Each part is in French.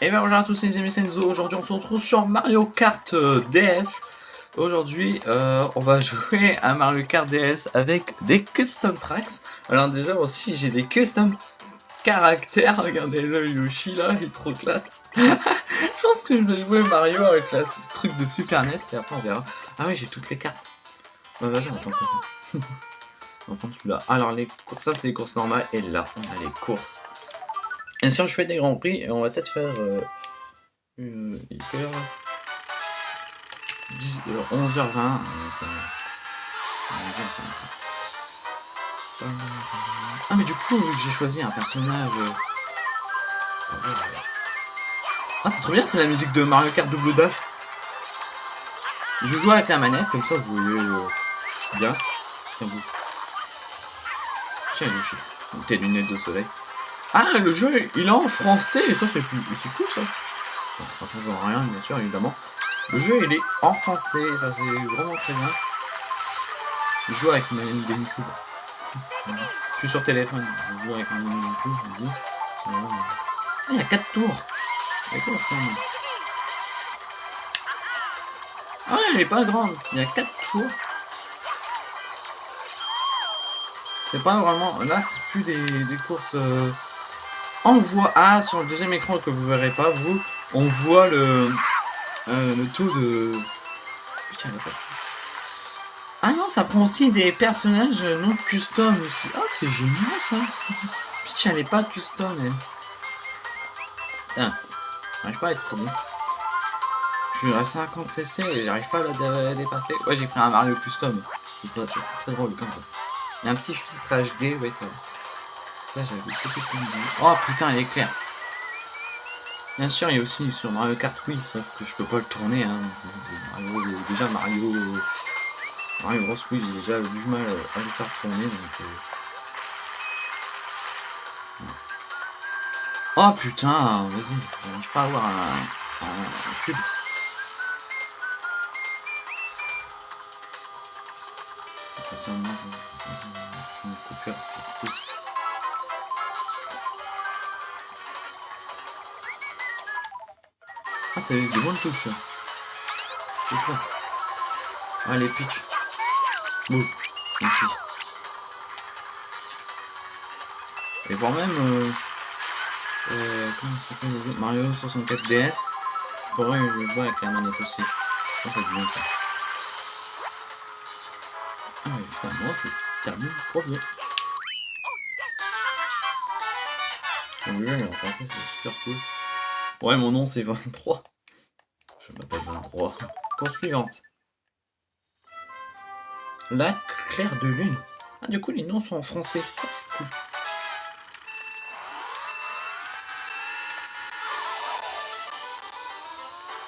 Et bien bonjour à tous les amis Senzo, aujourd'hui on se retrouve sur Mario Kart euh, DS. Aujourd'hui euh, on va jouer à Mario Kart DS avec des custom tracks. Alors déjà aussi j'ai des custom caractères, regardez le Yoshi là, il est trop classe. je pense que je vais jouer Mario avec la, ce truc de Super NES et après on verra. Ah oui j'ai toutes les cartes. Celui-là. Alors les courses, ça c'est les courses normales et là on a les courses. Bien sûr, je fais des grands prix et on va peut-être faire euh, une, 10, 11h20. Ah mais du coup, vu que j'ai choisi un personnage... Euh, ah c'est trop bien, c'est la musique de Mario Kart Double Dash. Je joue avec la manette, comme ça vous voyez euh, bien. Tiens, tes lunettes de soleil. Ah, le jeu, il est en français, et ça, c'est cool, ça. ça change rien, bien sûr, évidemment. Le jeu, il est en français, ça, c'est vraiment très bien. Je joue avec ma GameCube. Je suis sur téléphone, joue avec ma Ah, il y a 4 tours. Ah, elle est pas grande, il y a 4 tours. C'est pas vraiment... Là, c'est plus des, courses... Euh, on voit... Ah, sur le deuxième écran que vous verrez pas, vous, on voit le, euh, le taux de... Ah non, ça prend aussi des personnages non custom aussi. Ah, c'est génial ça. Peach, elle est pas custom, elle. J'arrive pas à être. Je suis à 50 cc et j'arrive pas à la dépasser. Ouais, j'ai pris un Mario custom. C'est très, très, drôle quand même. Il y a un petit filtre HD, ouais, ça ça, j'avais peut Oh putain, il est clair. Bien sûr, il y a aussi sur Mario Kart Wii, sauf que je peux pas le tourner. Hein. déjà, Mario, Mario Bros. Wii, j'ai déjà du mal à le faire tourner. Donc, euh. Oh putain, vas-y, j'arrive pas à avoir un, cube. Je une coupure. Ah, c'est des bonnes touches. C'est classe. Allez, pitch. Bon, Merci. Et voire même... Euh, euh, comment ça s'appelle Mario 64 DS. Je pourrais jouer avec la manette aussi. Ça fait bien ça. Ah, mais finalement, je termine premier. Le jeu, en français, c'est super cool. Ouais, mon nom c'est 23. Je m'appelle 23. Course suivante. La claire de lune. Ah, du coup, les noms sont en français. Ça, c'est cool.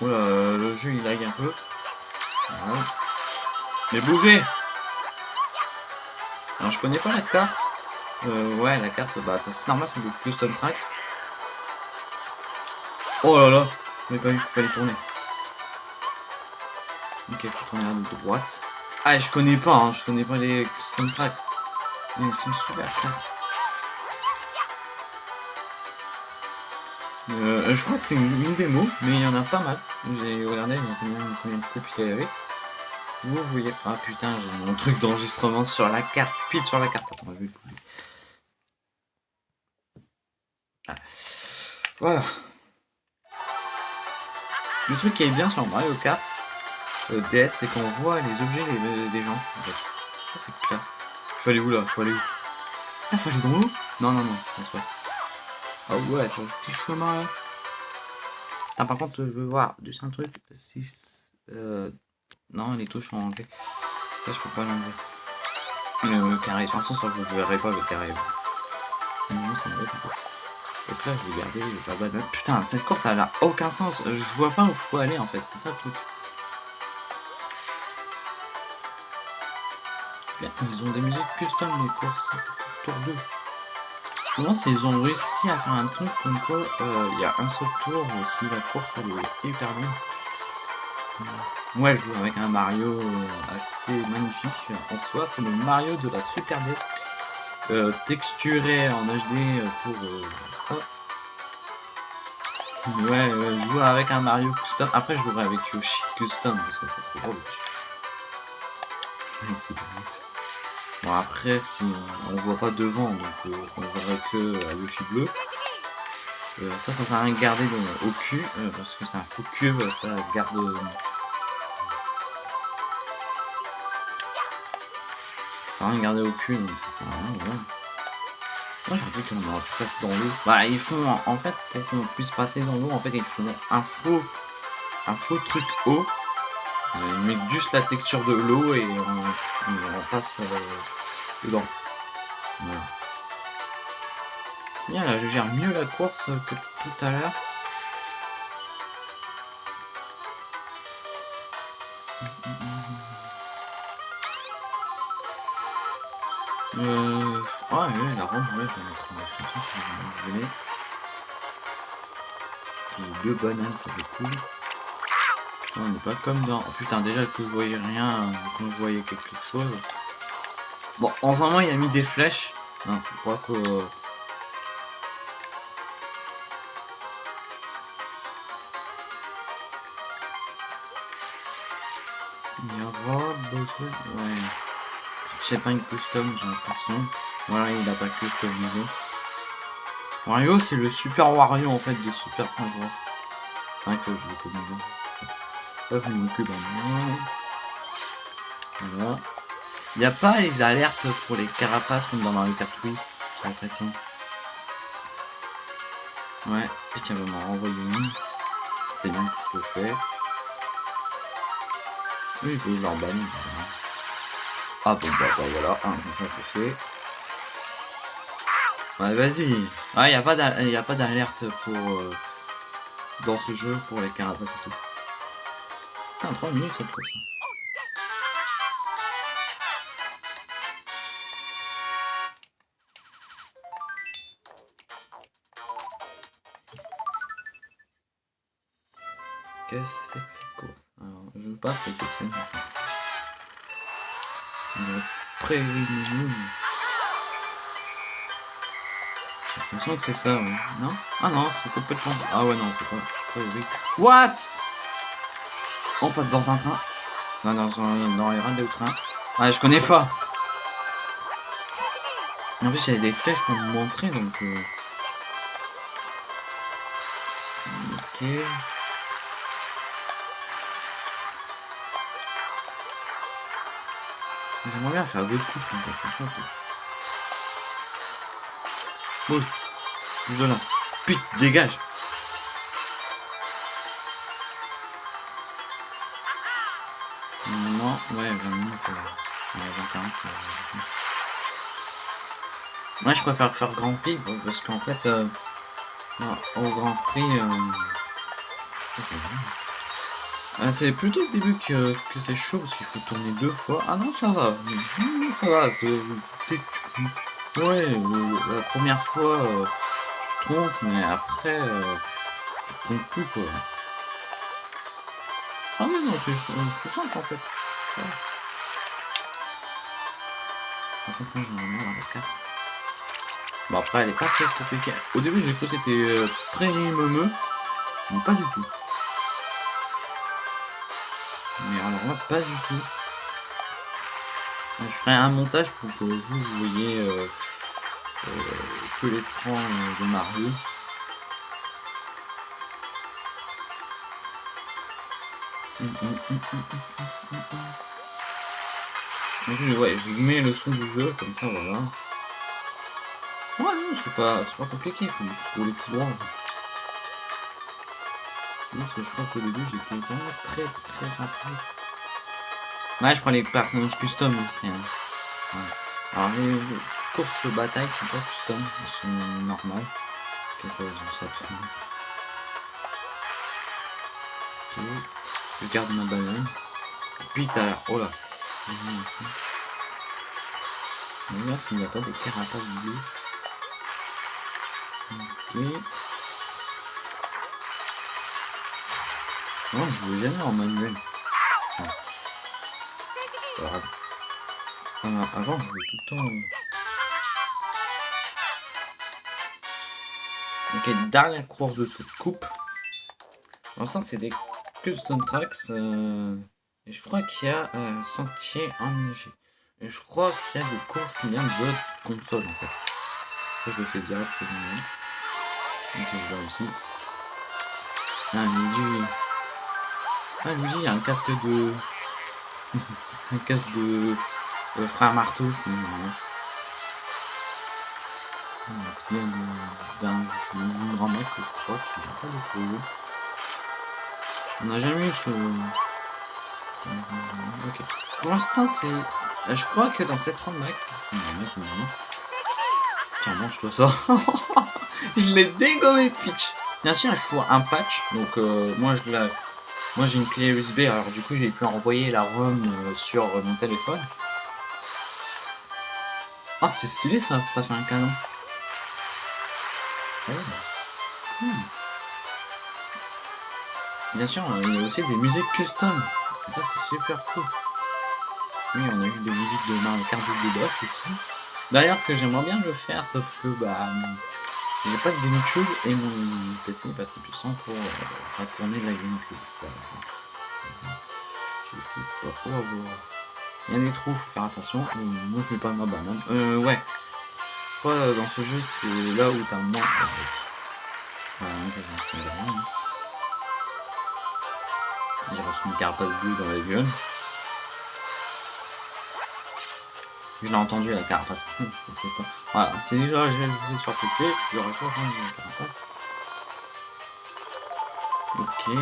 Oula, le jeu il lag un peu. Mais bougez Alors, je connais pas la carte. Euh, ouais, la carte, bah, c'est normal, c'est des custom track. Oh là là J'avais pas vu qu'il fallait tourner. Ok, faut tourner à droite. Ah, je connais pas, hein, je connais pas les custom tracks. Mais ils sont super classe. Euh, je crois que c'est une, démo, mais il y en a pas mal. J'ai regardé, il y a combien, combien de copies il y avait. Vous voyez. Ah putain, j'ai mon truc d'enregistrement sur la carte, pile sur la carte. Attends, je vais ah. Voilà. Le truc qui est bien sur Mario Kart euh, DS, c'est qu'on voit les objets des, gens. Ça, c'est classe. Il faut aller où là? Il faut aller où? Ah, faut aller dans l'eau? Non, non, non, je pense pas. Ah ouais, c'est un petit chemin là. Ah, par contre, je veux voir du un truc. Si, euh, non, les touches sont enlevées. Ça, je peux pas l'enlever. Le carré, de toute façon, ça, je ne verrai pas le carré. Donc là, vais garder la banane. Putain, cette course, elle a aucun sens. Je vois pas où faut aller, en fait. C'est ça le truc. Bien, ils ont des musiques custom, les courses. Tour 2. Je me demande s'ils ont réussi à faire un truc comme quoi euh, il y a un seul tour, ou si la course, elle est hyper bien. Moi, je joue avec un Mario euh, assez magnifique. En soi, c'est le Mario de la Super NES. Euh, texturé en HD pour Ouais, ouais, jouer avec un Mario Custom. Après, je jouerai avec Yoshi Custom parce que c'est trop drôle. c'est Bon, après, si on, voit pas devant, donc euh, on verrait que euh, Yoshi bleu. Euh, ça, ça sert à rien de garder au cul parce que c'est un faux cube, ça garde. ça sert à rien de garder au cul, donc ça sert à rien. Moi j'ai dit qu'on passer dans l'eau. Bah ils font en fait pour qu'on puisse passer dans l'eau en fait ils font un faux un faux truc haut. Ils mettent juste la texture de l'eau et on, passe euh, dedans. Voilà. Bien là je gère mieux la course que tout à l'heure. Euh... Ah ouais, la ronde, ouais, je vais mettre vous. J'ai deux bananes, ça fait cool. on n'est pas comme dans... Oh, putain, déjà que je voyais rien, quand je voyais quelque chose. Bon, en ce moment, il a mis des flèches. Hein, je crois que... Il y aura Ouais. C'est pas une custom, j'ai l'impression. Voilà, il a pas customisé. Wario, c'est le Super Wario en fait de Super Smash Bros. C'est vrai que je l'ai connu. Là, je m'occupe Voilà. Il n'y a pas les alertes pour les carapaces comme dans Mario Kart j'ai l'impression. Ouais, et tiens, va m'en renvoyer une. C'est bien tout ce que je fais. Oui, puis je leur banne. Ah bon, bah, voilà, comme ça c'est fait. Ouais, vas-y. Ah, il n'y a pas d'alerte pour... Euh, dans ce jeu pour les carapaces et tout. Ah, 3 minutes ça trouve ça. Qu'est-ce que c'est que cette course? Alors, je passe les cutscenes. Préliminaire. J'ai l'impression que c'est ça, oui. Non? Ah non, c'est complètement... Ah ouais, non, c'est pas... Oui. What? On passe dans un train? Non, dans, dans les rails de train. Ah, je connais pas En plus, il y a des flèches pour me montrer, donc... Euh... Ok... J'aimerais bien faire deux coups, c'est ça, quoi. Bouge. De là. Putain, dégage. Non, ouais, 20 minutes. Euh, ouais, 21 euh, Moi, je préfère faire Grand Prix, parce qu'en fait, euh, au Grand Prix... c'est plutôt le début que, que c'est chaud, parce qu'il faut tourner deux fois. Ah non, ça va. Non, ça va. Ouais, la première fois, euh, tu trompes, mais après, euh, tu trompes plus, quoi. Ah mais non, c'est simple, en fait. Bon, après, elle est pas très compliquée. Au début, j'ai cru que c'était euh, pré-meumeux, mais pas du tout. Pas du tout. Je ferai un montage pour que vous voyez euh, euh, que l'écran de Mario. Donc, ouais, je vous mets le son du jeu, comme ça, voilà. Ouais, non, c'est pas, pas compliqué, juste rouler tout droit. je crois qu'au début, j'étais vraiment très très rapide. Ouais, je prends les personnages custom. Hein. Ouais. Alors, les courses de bataille sont pas custom, elles sont normales. Ok, je garde ma banane. Puis t'as. Oh là! Va s'il n'y a pas de carapace bleues. Ok. Non, je veux jamais en manuel. Avant, je tout le temps... Ok, dernière course de cette coupe. Pour l'instant, c'est des custom tracks. Euh, et je crois qu'il y a euh, sentier enneigé. Et je crois qu'il y a des courses qui viennent de console en fait. Ça, je le fais directement. Donc, je vais aussi. Ah, Luigi. Ah, Luigi, il y a un casque de. Un casque de. de frère marteau, c'est marrant. Il y a d'un grand mec que je crois qu'il n'a pas de. On n'a jamais eu ce... Ok. Pour l'instant, c'est... Euh, je crois que dans cette ronde, mec... Tiens, mange-toi ça. je l'ai dégommé, pitch. Bien sûr, il faut un patch. Donc, euh, moi, je l'ai... Moi, j'ai une clé USB. Alors, du coup, j'ai pu envoyer la ROM euh, sur mon téléphone. Ah, c'est stylé, ça. Ça fait un canon. Hmm. Bien sûr, il y a aussi des musiques custom. ça, c'est super cool. Oui, on a eu des musiques de Mario Kart Dash aussi. D'ailleurs, que j'aimerais bien le faire, sauf que bah, j'ai pas de GameCube et mon PC est pas assez puissant pour euh, faire tourner la GameCube. Je sais pas où avoir. Il y a des trous, faut faire attention. Moi, je mets pas ma banane. Euh, ouais. Quoi, dans ce jeu, c'est là où t'as moins. J'ai reçu une carapace bleue dans la gueule. Je l'ai entendu la carapace. voilà, c'est déjà j'ai joué sur PC, j'aurais pas entendu la carapace. Ok.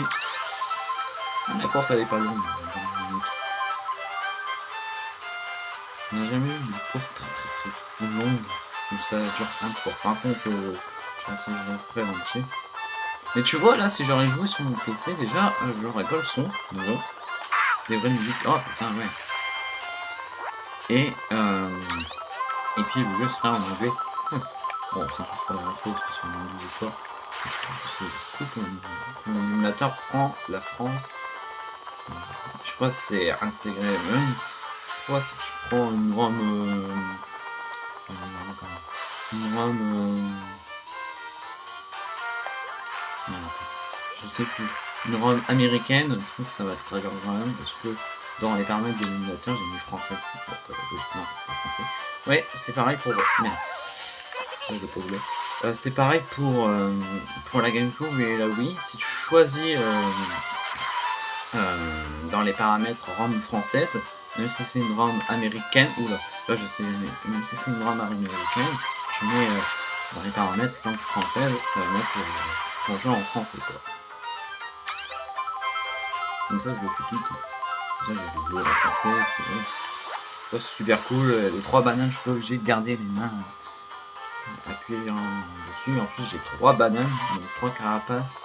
La course elle est pas longue. On n'a jamais eu une course très très très longue. Ça dure un tour. Par contre, euh, je pense que je ferai entier. Mais tu vois, là, si j'aurais joué sur mon PC, déjà, euh, j'aurais pas le son, déjà. Des vraies musiques. Oh, putain, ouais. Et, euh, et puis, le jeu serait en anglais. Bon, ça ne pas grand-chose que sur mon anglais ou. C'est cool que mon émulateur prend la France. Je crois que c'est intégré même. Je crois que si tu prends une ROM... Euh, une ROM... Euh, je sais plus, une ROM américaine, je trouve que ça va être très grave quand même, parce que dans les paramètres de l'émulateur, j'ai mis français. Donc, euh, français. Ouais, c'est pareil pour... Merde. Euh, c'est pareil pour, euh, pour la GameCube et la Wii. Si tu choisis dans les paramètres ROM française, même si c'est une ROM américaine, ou là, là je sais, même si c'est une ROM américaine, tu mets dans les paramètres langue française, ça va mettre ton jeu en français quoi. Mais ça, je le fais tout le temps. Ça, j'ai joué à français. Ça, c'est super cool. Les trois bananes, je suis pas obligé de garder les mains appuyées dessus. En plus, j'ai trois bananes, donc trois carapaces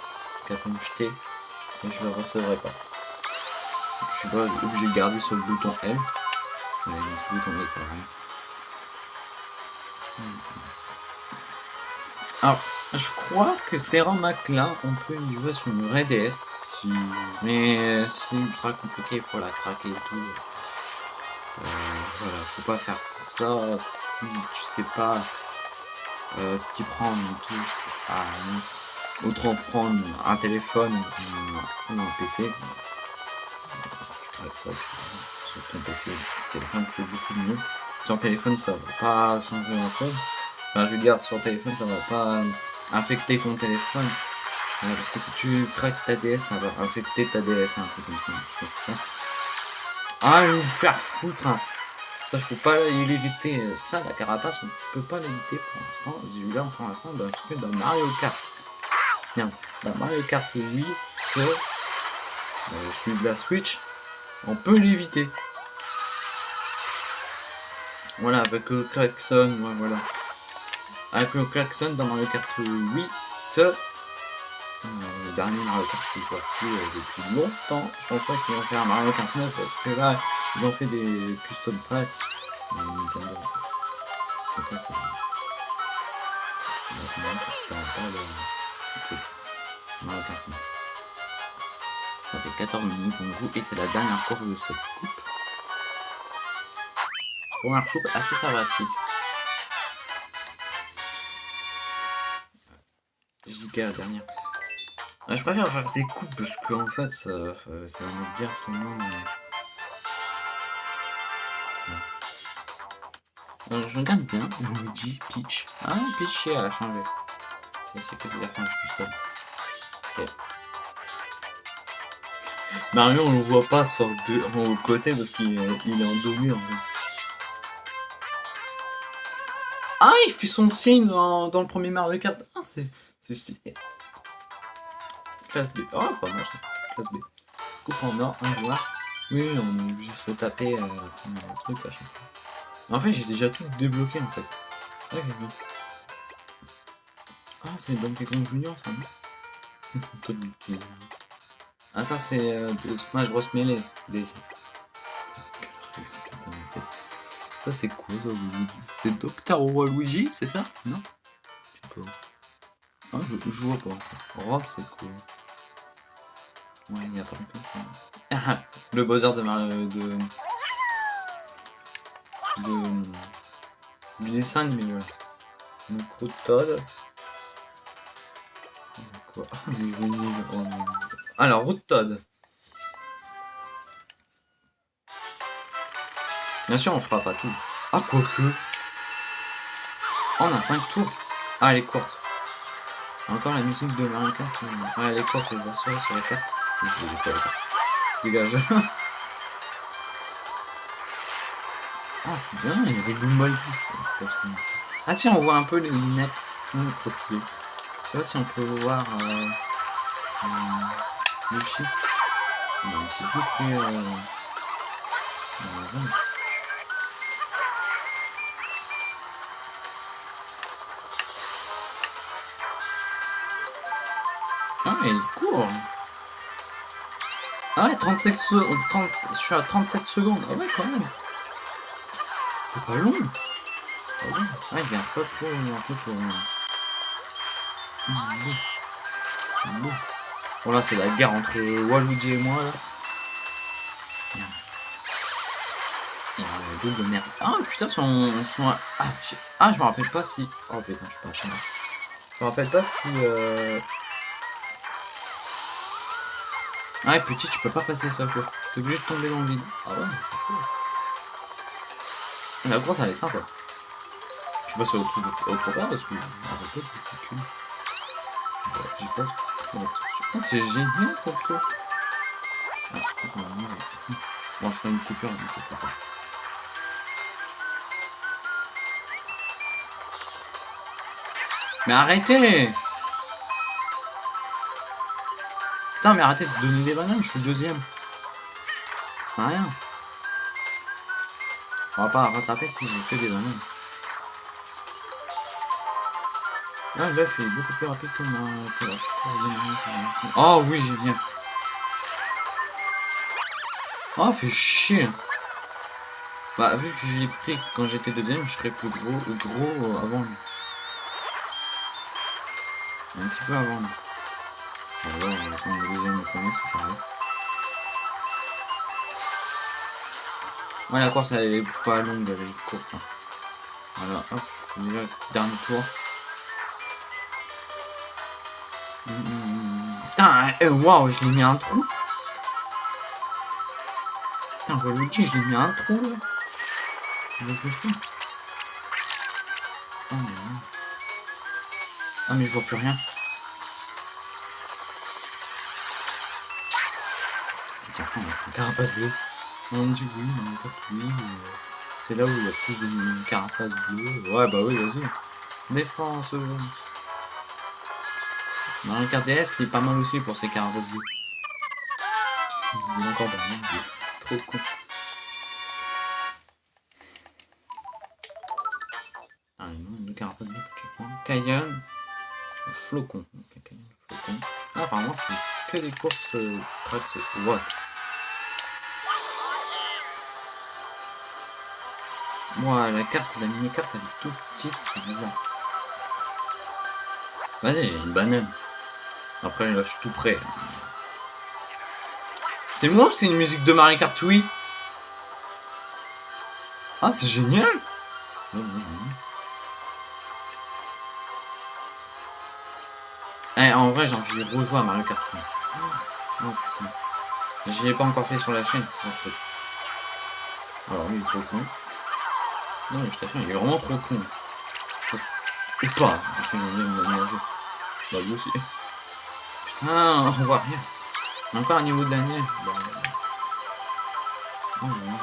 qu'à me jeter. Et je ne le recevrai pas. Je suis pas obligé de garder sur le bouton L. Mais ce bouton L, ça va. Alors, je crois que ROM-hack là, on peut y jouer sur une vraie mais c'est ultra compliqué, il faut la craquer et tout. Euh, voilà, faut pas faire ça si tu sais pas euh, t'y prendre et tout, ça Autant prendre un téléphone ou un PC. Tu craques ça sur ton PC. Téléphone c'est beaucoup mieux. Sur téléphone ça va pas changer grand chose. Je veux dire sur téléphone ça va pas infecter ton téléphone parce que si tu craques ta DS, ça va infecter ta DS, un truc comme ça. Ah, je vais vous faire foutre. Hein. Ça, je peux pas l'éviter. Ça, la carapace, on peut pas l'éviter pour l'instant. Là pour l'instant, bah, en dans Mario Kart. Bien, dans Mario Kart oui, c'est euh, celui de la Switch, on peut l'éviter. Voilà, avec le klaxon, voilà. Avec le klaxon dans Mario Kart 8, le dernier Mario Kart qui est sorti depuis longtemps. Je pense pas qu'ils vont faire un Mario Kart 9 parce que là, ils ont fait des custom tracks. Et ça, c'est. C'est marrant parce que pas le. Mario Kart 9. Ça fait 14 minutes qu'on joue et c'est la dernière course de cette coupe. Première coupe assez sympathique. Que la dernière. Ah, je préfère faire des coupes parce que en fait ça, ça va dire tout le monde. Euh, je regarde bien Luigi, Peach. Ah, Peach, elle a changé. c'est que des personnages custom. Ok. Mario, on le voit pas sur deux, au côté parce qu'il il est endormi en fait. Ah, il fait son signe dans, dans le premier Mario Kart. Ah, c'est stylé. Classe B. Oh, pas mal. Classe B. Coupe en or, un joueur. Oui, on est de se taper euh, un truc à chaque fois. En fait, j'ai déjà tout débloqué en fait. Ouais, bien. Ah, c'est Donkey Kong Junior ça, non Ah, ça c'est euh, Smash Bros Melee. Daisy. Ça c'est quoi ça, Luigi? C'est Docteur Luigi, c'est ça? Non? Je sais pas. Ah, je, je vois pas. Rob, c'est quoi? Ouais, il n'y a pas encore. le buzzer de Mario de de, du dessin animé. Voilà. Donc, Todd. Quoi? Oh, Alors, Route Todd. Bien sûr, on fera pas tout. Ah, quoique. On a 5 tours. Ah, elle est courte. Encore la musique de Mario Kart. Ah, elle est courte, elle va sur la carte. Dégage. Ah, c'est bien, il y a des. Ah si, on voit un peu les lunettes. Trop stylé. Je sais pas si on peut voir euh, euh, Yoshi. Non, c'est plus pris... Euh, euh, Ah, il court Ah ouais, 37 secondes, 30, je suis à 37 secondes. Ah ouais, quand même. C'est pas long. Pas long. Ah, il a un peu pour... Un peu pour... Bon là c'est la guerre entre Waluigi et moi là. A un double de merde. Ah putain son... son... Ah, ah je me rappelle pas si... Oh putain je suis pas Je me rappelle pas si... Euh... Ouais petit tu peux pas passer ça quoi. T'es obligé de tomber dans le vide. Ah ouais c'est chaud. La grosse elle est sympa. Je sais pas si autre, autre part parce que. J'ai pas. Ah, c'est génial cette tour. Ah, bon, je ferai une coupure. Une coupure. Mais arrêtez Putain, mais arrêtez de donner des bananes, je suis le deuxième. C'est rien. On va pas rattraper si j'ai fait des bananes. Ah, l'œuf est beaucoup plus rapide que moi. Oh oui, j'ai bien. Oh, fait chier. Bah, vu que je l'ai pris quand j'étais deuxième, je serais plus gros, gros avant lui. Un petit peu avant. La course elle est pas longue, elle est courte. Hein. Voilà, hop, je fais déjà dernier tour. Eh, waouh, je l'ai mis un trou. Putain, Waluigi, je l'ai mis un trou là. Oh, ah, mais je vois plus rien. Tiens, une carapace bleue. On dit oui, mais oui. Euh, c'est là où il y a plus de carapace bleue. Ouais, bah oui, vas-y. Défense. Mario Kart DS, il est pas mal aussi pour ses carapaces bleues. Il est encore dans Trop con. Ah, non, deux carapaces bleues que tu prends. Cayenne. Flocon. Flocon. Ah, apparemment, c'est que des courses euh, tracks. What? Moi, la carte, la mini-carte, elle est toute petite, c'est bizarre. Vas-y, j'ai une banane. Après, là, je suis tout prêt. C'est moi ou c'est une musique de Mario Kart Oui. Ah, c'est génial Eh, en vrai, j'ai envie de rejouer à Mario Kart. Oh putain. J'y ai pas encore fait sur la chaîne. Alors est trop con. Non, je t'assure, il est vraiment trop con. Ou pas, parce que j'aime bien me mélanger. Bah, lui aussi. Putain, on voit rien. Encore un niveau de la neige. Bah... Oh, non,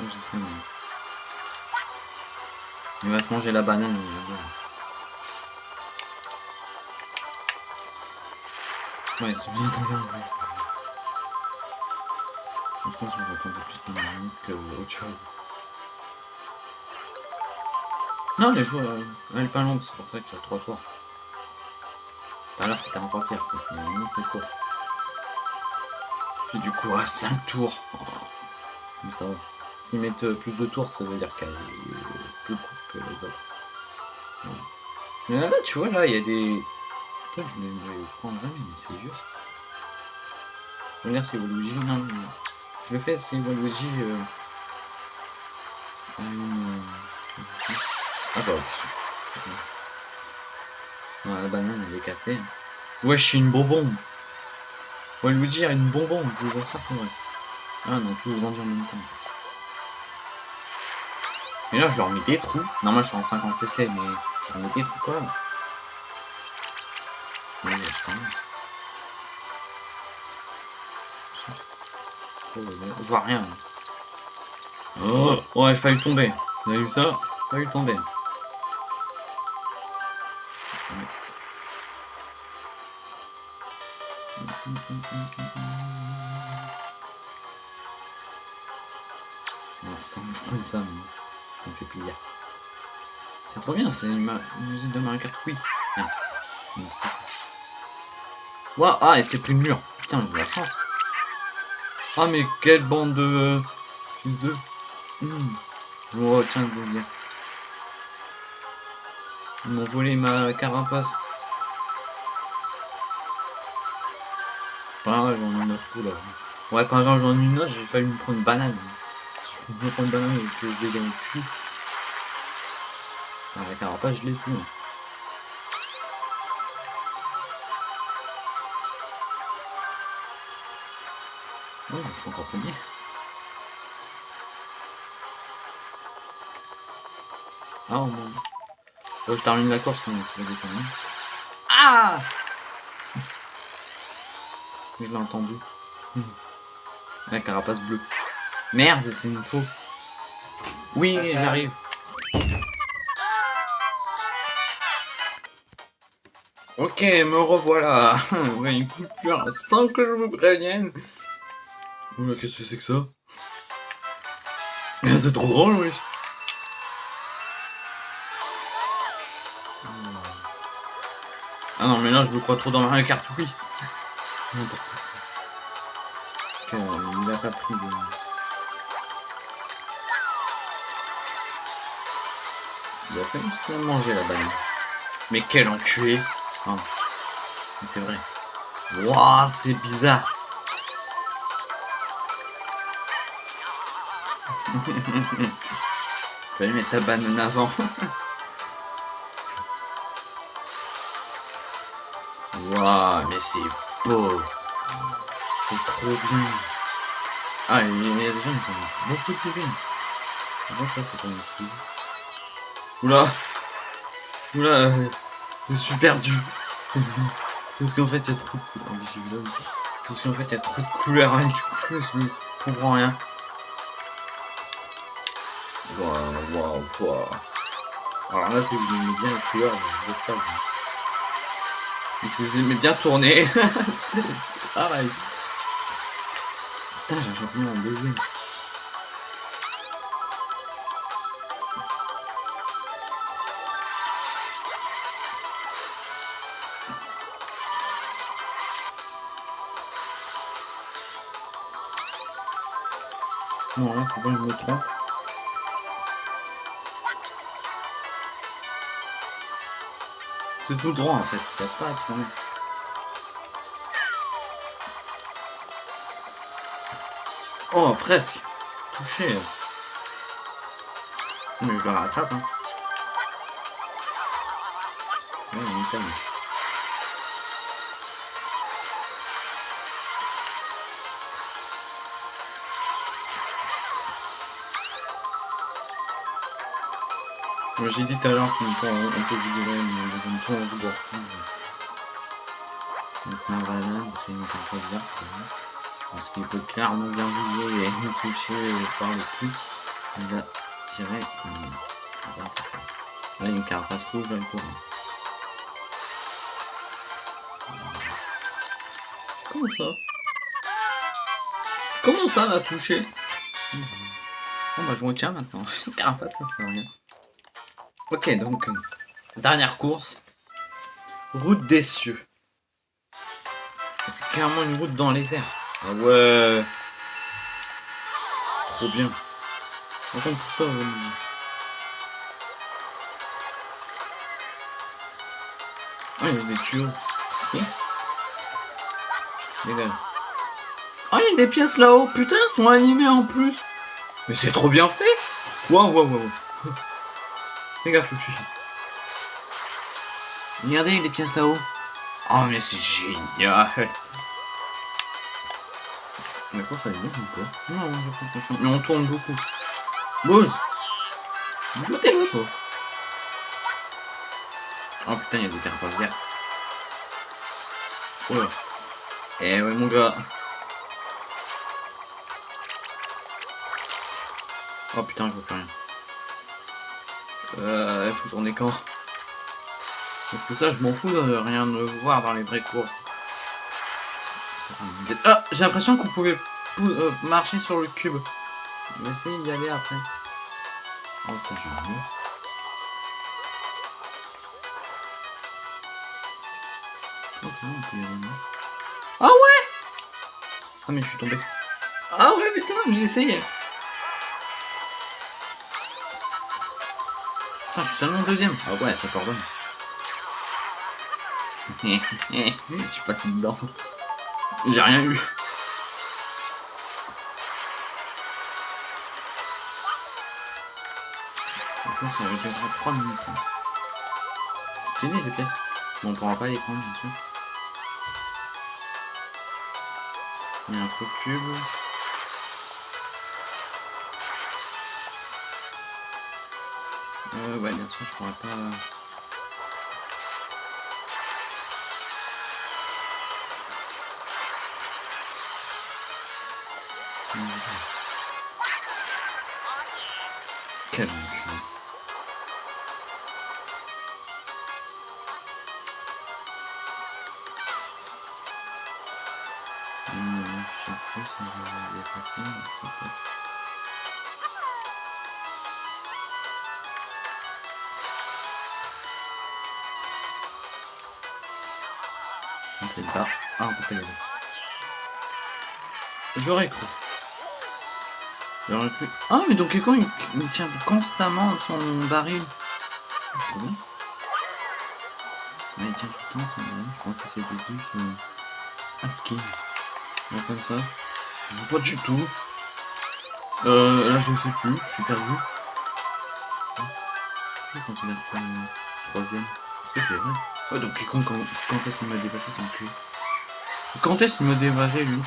je sais, mais... Il va se manger la banane. Ouais, ils sont bien tombés en. Je pense qu'on va attendre plus de minutes que autre chose. Non, mais euh, elle est pas longue, c'est pour ça qu'il y a trois tours. L'heure c'était encore pire. Puis du coup, à 5 tours. Mais ça. S'ils mettent euh, plus de tours, ça veut dire qu'elle est plus courte que les autres. Mais là, tu vois, là, il y a des... Putain, je ne vais prendre jamais, mais c'est juste. Regarde, c'est Waluigi. Je le fais, c'est Waluigi. Euh... Ah bah, non, la banane, elle est cassée. Ouais, je suis une bonbon. Waluigi a une bonbon, je vous ça, c'est vrai. Ah non, tous vendus en même temps. Mais là, je leur mets des trous. Non, moi, je suis en 50 cc, mais je leur mets des trous quand même. Mais je Je vois rien. Oh, ouais, il failli tomber. Vous avez vu ça? Il failli tomber. Ça, je prends ça, ça me fait plaisir. C'est trop bien, c'est une, musique de Mario Kart. Ah. Wow, ah, et c'est pris le. Putain, j'ai la chance. Ah, mais quelle bande de... Fils de... Mmh. Oh, tiens, je veux dire. Ils m'ont volé ma carapace. Pas grave, j'en ai une autre là. Ouais, pas grave, j'en ai une autre, j'ai failli me prendre une banane. Si je me prendre une banane et que je l'ai dans le cul. Ah, la carapace, je l'ai plus. Hein. Oh, je suis encore premier. Ah, oh mon je termine la course quand même. Ah Je l'ai entendu. La carapace bleue. Merde, c'est une faux. Oui, j'arrive. Ok, me revoilà. ouais, une coupure sans que je vous prévienne. Oula, qu'est-ce que c'est que ça? C'est trop drôle, wesh. Ah non, mais là, je me crois trop dans Mario Kart, oui. il a pas pris de... Il a pas juste manger la banane. Mais quel enculé ah. C'est vrai. Waouh, c'est bizarre. Fallait mettre ta banane avant. Waouh, mais c'est beau. C'est trop bien. Ah, il y a des gens qui sont beaucoup plus bien. Oula Oula, je suis perdu. parce qu'en fait, il y a trop de... Oh, parce qu'en fait, il y a trop de couleurs, et du coup, je comprends rien. Waouh, waouh, waouh. Alors là, si vous aimez bien les couleurs, vous êtes ça. Mais si vous aimez bien tourner, c'est pareil. Putain, j'ai un champignon en deuxième. Non, là, faut pas que je me trompe. C'est tout droit en fait, il pas. Oh, presque Touché Mais je le rattrape, hein. J'ai dit tout à l'heure qu'on peut, on peut vigorer, mais dans un on se gourde. Donc un banane, c'est une carte verte. Parce qu'il peut clairement bien viser et nous toucher par le cul. Il va tirer. Là, il y a une carapace rouge dans le courant. Comment ça? Comment ça va toucher? Bon bah je retiens maintenant. Carapace ça sert à rien. Ok donc euh, dernière course. Route des cieux. C'est clairement une route dans les airs. Ah ouais. Trop bien. Par contre tout ça, euh, Ah, il y a des tuyaux. Dégage. Oh, il y a des pièces là-haut. Putain, elles sont animées en plus. Mais c'est trop bien fait. Waouh, waouh, waouh. Fais gaffe, chouchi. Regardez les pièces là-haut. Oh, mais c'est génial. Mais quoi, ça va bien ou quoi? Non, j'ai pas attention. Mais on tourne beaucoup. Bouge. Goûtez-le, toi. Oh putain, il y a des carapaces vertes. Oh là. Eh ouais, mon gars. Oh putain, je vois plus rien. Euh, il faut tourner quand? Parce que ça, je m'en fous de rien de voir dans les vrais cours. Ah, j'ai l'impression qu'on pouvait euh, marcher sur le cube. On va essayer d'y aller après. Oh, c'est génial. Ah ouais Ah mais je suis tombé. Ah ouais putain, j'ai essayé. Putain, je suis seulement deuxième. Ah ouais, ça pardonne. je suis passé dedans. J'ai rien eu. ça va durer 3 minutes. C'est stylé les pièces. Bon, on pourra pas les prendre, bien sûr. Il y a un faux cube. Euh, ouais, bien sûr, je pourrais pas... J'aurais cru. J'aurais cru. Ah, mais donc il, il tient constamment son baril. Bien. Ouais, il tient tout le temps son baril. Je pense que c'était juste euh, un ski. Comme ça. Pas du tout. Euh, là, je sais plus. Je suis perdu. Je considère comme troisième? Est-ce que c'est vrai donc il quand, quand est-ce qu'il m'a dépassé son cul? Quand est-ce qu'il m'a dépassé, lui?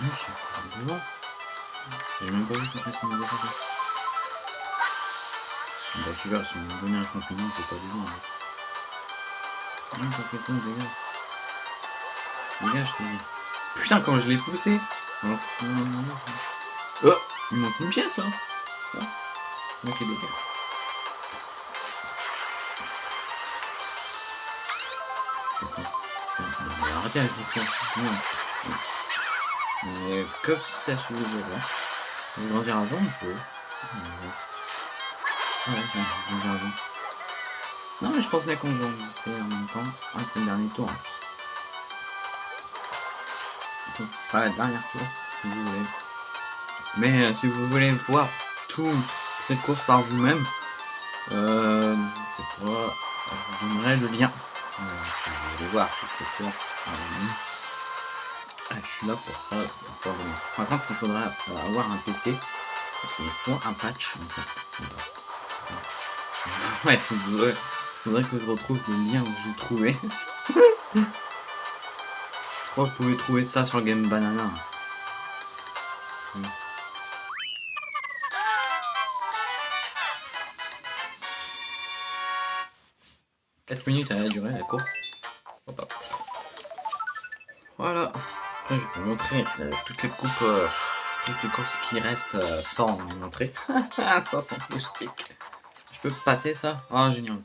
Non. J'ai même pas vu qu'il m'a dépassé. Bah super, si on me donnait un champignon, je peux pas le voir. Non, quelqu'un, dégage. Dégage, dit. Putain, quand je l'ai poussé Alors, Oh Il manque une pièce, là oh. Ok, dégage. Arrêtez. Mais comme si ça se faisait là. On grandir avant un peu. Ouais, vais avant. Non, mais je pensais qu'on grandissait en même temps. Ah, c'est le dernier tour en plus. Donc, ce sera la dernière course, si vous voulez. Mais euh, si vous voulez voir toutes ces courses par vous-même, euh, n'hésitez pas, je vous donnerai le lien. Euh, si vous voulez voir toutes les courses par vous-même. Ah, je suis là pour ça. Par contre, il faudra avoir un PC, parce qu'il faut un patch, en fait. Ouais, il faudrait, que je retrouve le lien où. Je crois que vous pouvez trouver ça sur Game Banana. 4 minutes à la durée, la course. Voilà. Après, je vais vous montrer euh, toutes les coupes, euh, toutes les courses qui restent euh, sans vous montrer. ça, c'est Je peux passer ça? Ah, génial.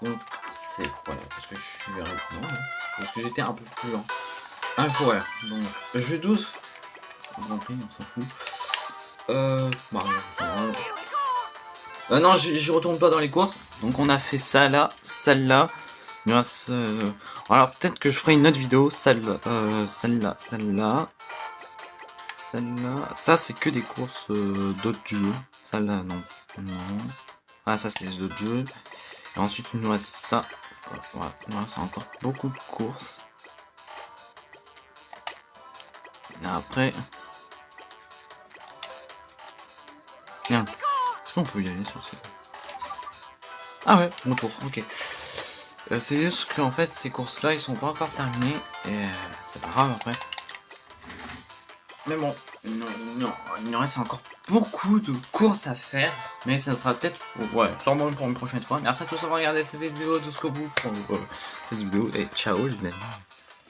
Donc, c'est... Voilà, parce que je suis... Non, non, parce que j'étais un peu plus lent. Un joueur. Donc, jeu 12. on s'en fout. Euh, non, j'y retourne pas dans les courses. Donc on a fait ça là, celle-là. Euh, alors peut-être que je ferai une autre vidéo, celle-là, euh, celle-là, celle-là. Celle-là. Ça c'est que des courses euh, d'autres jeux. Celle-là, non. Non. Ah ça c'est les autres jeux. Et ensuite il nous reste ça. Voilà, il nous reste encore beaucoup de courses. Et après... Tiens. Est-ce qu'on peut y aller sur ces... Ah ouais, mon tour, ok. Euh, c'est juste qu'en fait, ces courses-là, ils sont pas encore terminés. Et euh, c'est pas grave après. Mais bon, non, non, il nous reste encore beaucoup de courses à faire. Mais ça sera peut-être, ouais, sûrement pour une prochaine fois. Merci à tous d'avoir regardé cette vidéo jusqu'au bout pour euh, cette vidéo. Et ciao les amis.